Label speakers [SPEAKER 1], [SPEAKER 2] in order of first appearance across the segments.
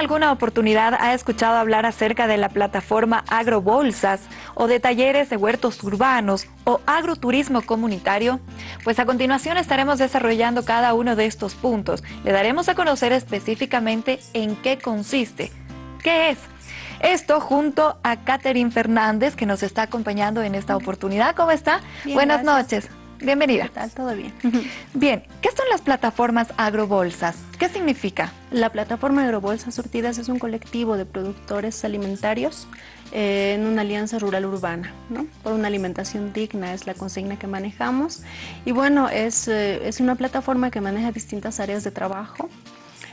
[SPEAKER 1] alguna oportunidad ha escuchado hablar acerca de la plataforma Agrobolsas o de talleres de huertos urbanos o agroturismo comunitario? Pues a continuación estaremos desarrollando cada uno de estos puntos. Le daremos a conocer específicamente en qué consiste, qué es, esto junto a Catherine Fernández, que nos está acompañando en esta oportunidad. ¿Cómo está? Buenas noches. Bienvenida.
[SPEAKER 2] ¿Qué tal? ¿Todo bien?
[SPEAKER 1] Bien, ¿qué son las plataformas agrobolsas? ¿Qué significa?
[SPEAKER 2] La plataforma Agrobolsas Surtidas es un colectivo de productores alimentarios eh, en una alianza rural urbana, ¿no? Por una alimentación digna es la consigna que manejamos. Y bueno, es, eh, es una plataforma que maneja distintas áreas de trabajo.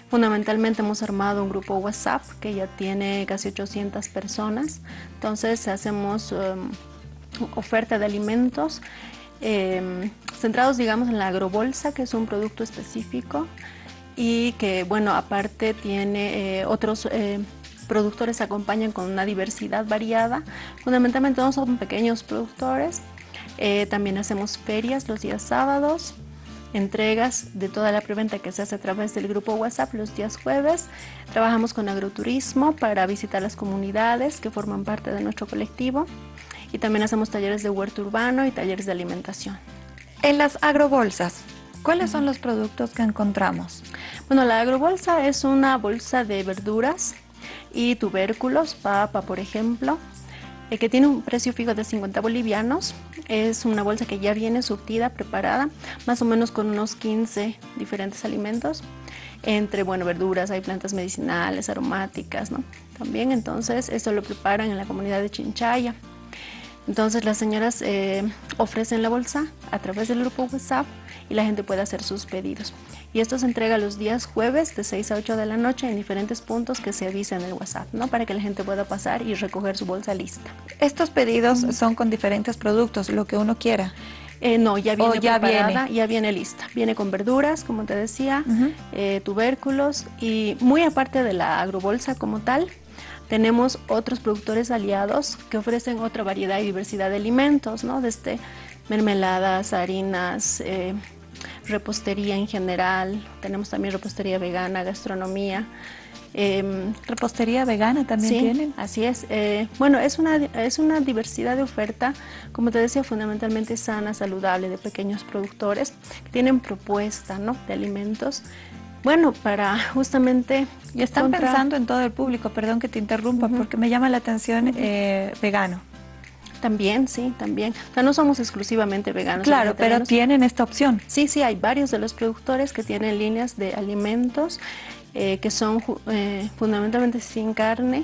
[SPEAKER 2] Fundamentalmente hemos armado un grupo WhatsApp que ya tiene casi 800 personas. Entonces hacemos um, oferta de alimentos Em, centrados, digamos, en la agrobolsa, que es un producto específico y que, bueno, aparte tiene eh, otros eh, productores acompañan con una diversidad variada. Fundamentalmente no son pequeños productores. Eh, también hacemos ferias los días sábados, entregas de toda la preventa que se hace a través del grupo WhatsApp los días jueves. Trabajamos con agroturismo para visitar las comunidades que forman parte de nuestro colectivo y también hacemos talleres de huerto urbano y talleres de alimentación.
[SPEAKER 1] En las agrobolsas, ¿cuáles son los productos que encontramos?
[SPEAKER 2] Bueno, la agrobolsa es una bolsa de verduras y tubérculos, papa por ejemplo, eh, que tiene un precio fijo de 50 bolivianos. Es una bolsa que ya viene surtida, preparada, más o menos con unos 15 diferentes alimentos. Entre, bueno, verduras, hay plantas medicinales, aromáticas, ¿no? También, entonces, esto lo preparan en la comunidad de Chinchaya. Entonces las señoras eh, ofrecen la bolsa a través del grupo WhatsApp y la gente puede hacer sus pedidos. Y esto se entrega los días jueves de 6 a 8 de la noche en diferentes puntos que se avisa en el WhatsApp, ¿no? Para que la gente pueda pasar y recoger su bolsa lista.
[SPEAKER 1] ¿Estos pedidos son con diferentes productos, lo que uno quiera?
[SPEAKER 2] Eh, no, ya viene ya preparada, ya viene lista. Viene con verduras, como te decía, eh, tubérculos y muy aparte de la agrobolsa como tal, tenemos otros productores aliados que ofrecen otra variedad y diversidad de alimentos, ¿no? Desde mermeladas, harinas, eh, repostería en general, tenemos también repostería vegana, gastronomía.
[SPEAKER 1] Em, ¿Repostería vegana también
[SPEAKER 2] sí,
[SPEAKER 1] tienen?
[SPEAKER 2] así es. Eh, bueno, es una, es una diversidad de oferta, como te decía, fundamentalmente sana, saludable, de pequeños productores que tienen propuesta ¿no? de alimentos bueno, para justamente...
[SPEAKER 1] Y están pensando en todo el público, perdón que te interrumpa, porque me llama la atención eh, vegano.
[SPEAKER 2] También, sí, también. O sea, no somos exclusivamente veganos.
[SPEAKER 1] Claro, pero tienen esta opción.
[SPEAKER 2] Sí, sí, hay varios de los productores que tienen líneas de alimentos eh, que son eh, fundamentalmente sin carne,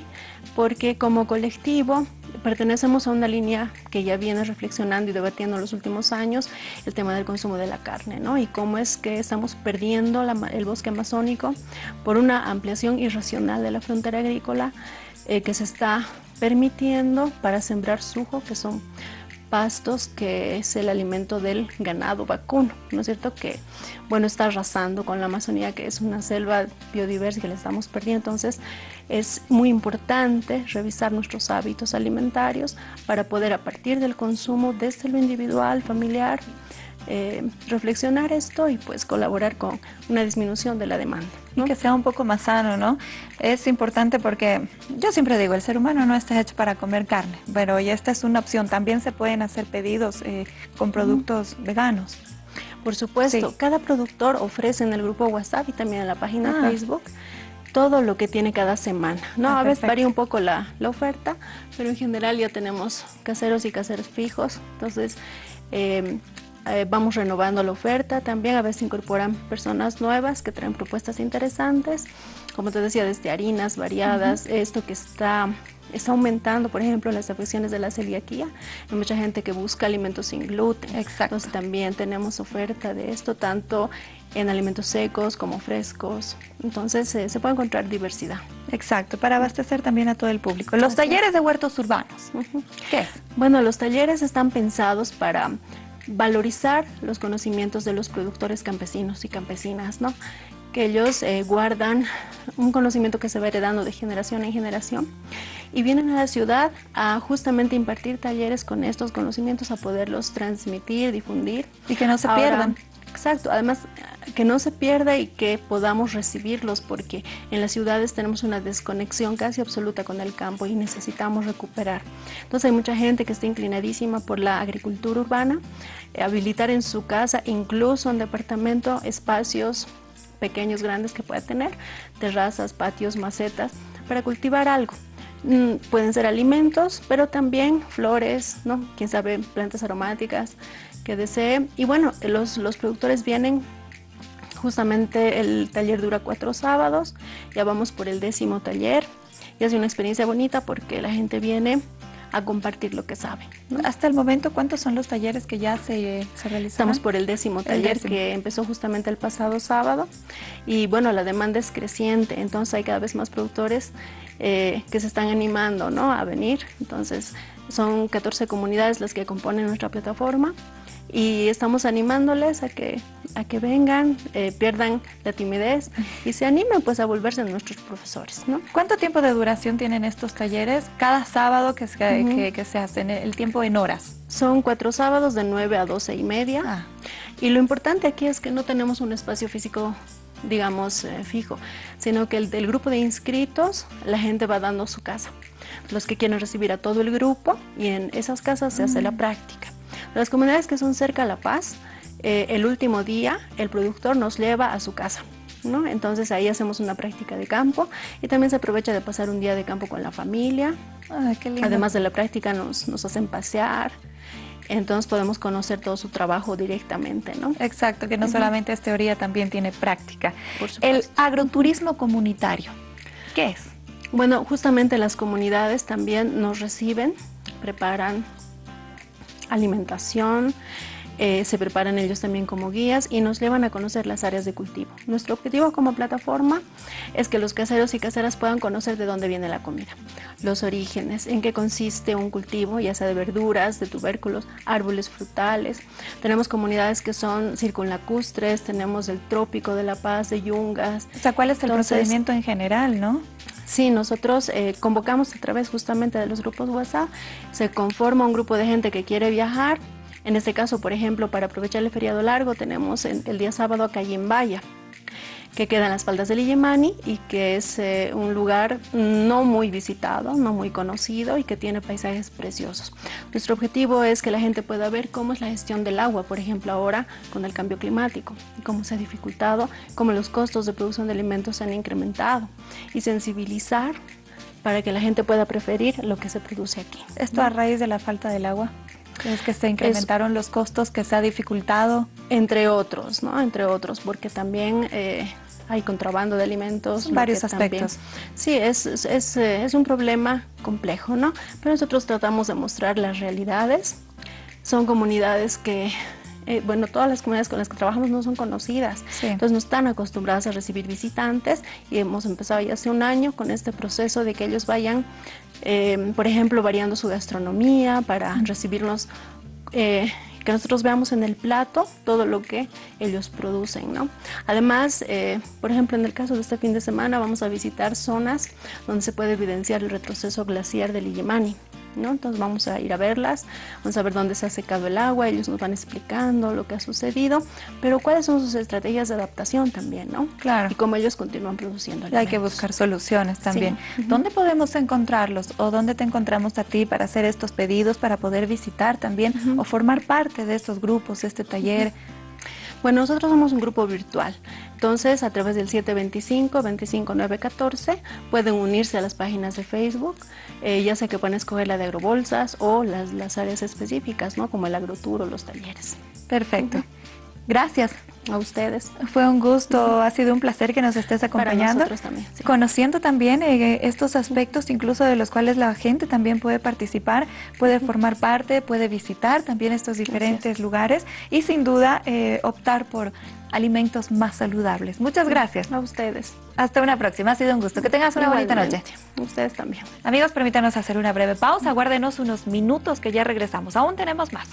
[SPEAKER 2] porque como colectivo pertenecemos a una línea que ya viene reflexionando y debatiendo en los últimos años el tema del consumo de la carne, ¿no? Y cómo es que estamos perdiendo el bosque amazónico por una ampliación irracional de la frontera agrícola eh, que se está permitiendo para sembrar sujo, que son pastos, que es el alimento del ganado vacuno, ¿no es cierto? Que, bueno, está arrasando con la Amazonía, que es una selva biodiversa que le estamos perdiendo. Entonces, es muy importante revisar nuestros hábitos alimentarios para poder, a partir del consumo desde lo individual, familiar, eh, reflexionar esto y pues colaborar con una disminución de la demanda.
[SPEAKER 1] Y que sea un poco más sano, ¿no? Es importante porque yo siempre digo, el ser humano no está hecho para comer carne, pero y esta es una opción. También se pueden hacer pedidos eh, con productos veganos.
[SPEAKER 2] Por supuesto, cada productor ofrece en el grupo WhatsApp y también en la página ah. Facebook todo lo que tiene cada semana. ¿no? Ah, a veces varía un poco la, la, oferta, pero en general ya tenemos caseros y caseros fijos. Entonces, eh, eh, vamos renovando la oferta, también a veces incorporan personas nuevas que traen propuestas interesantes, como te decía, desde harinas variadas, esto que está, está aumentando, por ejemplo, las afecciones de la celiaquía, hay mucha gente que busca alimentos sin gluten,
[SPEAKER 1] Exacto.
[SPEAKER 2] entonces también tenemos oferta de esto, tanto en alimentos secos como frescos, entonces eh, se puede encontrar diversidad.
[SPEAKER 1] Exacto, para abastecer también a todo el público. Los talleres de huertos urbanos, ¿qué es?
[SPEAKER 2] Bueno, los talleres están pensados para valorizar los conocimientos de los productores campesinos y campesinas, ¿no? que ellos eh, guardan un conocimiento que se va heredando de generación en generación y vienen a la ciudad a justamente impartir talleres con estos conocimientos, a poderlos transmitir, difundir.
[SPEAKER 1] Y que no se pierdan.
[SPEAKER 2] Exacto, además que no se pierda y que podamos recibirlos porque en las ciudades tenemos una desconexión casi absoluta con el campo y necesitamos recuperar. Entonces hay mucha gente que está inclinadísima por la agricultura urbana, eh, habilitar en su casa, incluso en departamento, espacios pequeños, grandes que pueda tener, terrazas, patios, macetas, para cultivar algo. Mm, pueden ser alimentos, pero también flores, ¿no? Quién sabe, plantas aromáticas, que desee. Y bueno, los, los productores vienen, justamente el taller dura cuatro sábados, ya vamos por el décimo taller y es una experiencia bonita porque la gente viene a compartir lo que sabe.
[SPEAKER 1] Hasta el momento, ¿cuántos son los talleres que ya se, se realizan?
[SPEAKER 2] Estamos por el décimo taller que empezó justamente el pasado sábado y bueno, la demanda es creciente, entonces hay cada vez más productores eh, que se están animando ¿no? a venir, entonces son 14 comunidades las que componen nuestra plataforma y estamos animándoles a que, a que vengan, eh, pierdan la timidez y se animen pues a volverse nuestros profesores. ¿no?
[SPEAKER 1] ¿Cuánto tiempo de duración tienen estos talleres? Cada sábado que se, que, se hacen, el tiempo en horas.
[SPEAKER 2] Son cuatro sábados de 9 a 12 y media. Ah. Y lo importante aquí es que no tenemos un espacio físico digamos, eh, fijo, sino que el del grupo de inscritos, la gente va dando su casa. Los que quieren recibir a todo el grupo y en esas casas se hace la mm. práctica. Las comunidades que son cerca a La Paz, eh, el último día el productor nos lleva a su casa. ¿no? Entonces ahí hacemos una práctica de campo y también se aprovecha de pasar un día de campo con la familia. Además de la práctica nos, nos hacen pasear, entonces podemos conocer todo su trabajo directamente, ¿no?
[SPEAKER 1] Exacto, que no solamente es teoría, también tiene práctica. el agroturismo comunitario, ¿qué es?
[SPEAKER 2] Bueno, justamente las comunidades también nos reciben, preparan alimentación, eh, se preparan ellos también como guías y nos llevan a conocer las áreas de cultivo. Nuestro objetivo como plataforma es que los caseros y caseras puedan conocer de dónde viene la comida, los orígenes, en qué consiste un cultivo, ya sea de verduras, de tubérculos, árboles frutales. Tenemos comunidades que son circunlacustres, tenemos el trópico de La Paz, de Yungas.
[SPEAKER 1] O sea, ¿cuál es el procedimiento en general, no?
[SPEAKER 2] Sí, nosotros eh, convocamos a través justamente de los grupos WhatsApp, se conforma un grupo de gente que quiere viajar, en este caso, por ejemplo, para aprovechar el feriado largo, tenemos el día sábado a Cayembaya, que queda en las faldas del Illimani y que es eh, un lugar no muy visitado, no muy conocido y que tiene paisajes preciosos. Nuestro objetivo es que la gente pueda ver cómo es la gestión del agua, por ejemplo, ahora con el cambio climático, cómo se ha dificultado, cómo los costos de producción de alimentos se han incrementado y sensibilizar para que la gente pueda preferir lo que se produce aquí.
[SPEAKER 1] ¿Esto a raíz de la falta del agua? Es que se incrementaron los costos, que se ha dificultado.
[SPEAKER 2] Entre otros, ¿no? Entre otros, porque también eh, hay contrabando de alimentos.
[SPEAKER 1] Varios aspectos.
[SPEAKER 2] sí, es, es, eh, es, un problema complejo, ¿no? Pero nosotros tratamos de mostrar las realidades. Son comunidades que eh, bueno, todas las comunidades con las que trabajamos no son conocidas, entonces no están acostumbradas a recibir visitantes y hemos empezado ya hace un año con este proceso de que ellos vayan, eh, por ejemplo, variando su gastronomía para recibirnos eh, que nosotros veamos en el plato todo lo que ellos producen, ¿no? Además, por ejemplo, en el caso de este fin de semana vamos a visitar zonas donde se puede evidenciar el retroceso glaciar del Illimani. Entonces vamos a ir a verlas, vamos a ver dónde se ha secado el agua, ellos nos van explicando lo que ha sucedido, pero cuáles son sus estrategias de adaptación también, ¿no?
[SPEAKER 1] Claro.
[SPEAKER 2] Y cómo ellos continúan produciendo
[SPEAKER 1] Hay que buscar soluciones también. ¿Dónde podemos encontrarlos o dónde te encontramos a ti para hacer estos pedidos, para poder visitar también o formar parte de estos grupos, este taller?
[SPEAKER 2] Bueno, nosotros somos un grupo virtual, entonces a través del 725-25914 pueden unirse a las páginas de Facebook, eh, ya sea que pueden escoger la de agrobolsas o las, las áreas específicas, ¿no? como el agrotour o los talleres.
[SPEAKER 1] Perfecto. Gracias.
[SPEAKER 2] A ustedes.
[SPEAKER 1] Fue un gusto, ha sido un placer que nos estés acompañando.
[SPEAKER 2] también.
[SPEAKER 1] Conociendo también eh, estos aspectos, incluso de los cuales la gente también puede participar, puede formar parte, puede visitar también estos diferentes lugares y sin duda eh, optar por alimentos más saludables. Muchas gracias.
[SPEAKER 2] A ustedes.
[SPEAKER 1] Hasta una próxima. Ha sido un gusto. Que tengas una bonita noche.
[SPEAKER 2] Ustedes también.
[SPEAKER 1] Amigos, permítanos hacer una breve pausa. Guárdenos unos minutos que ya regresamos. Aún tenemos más.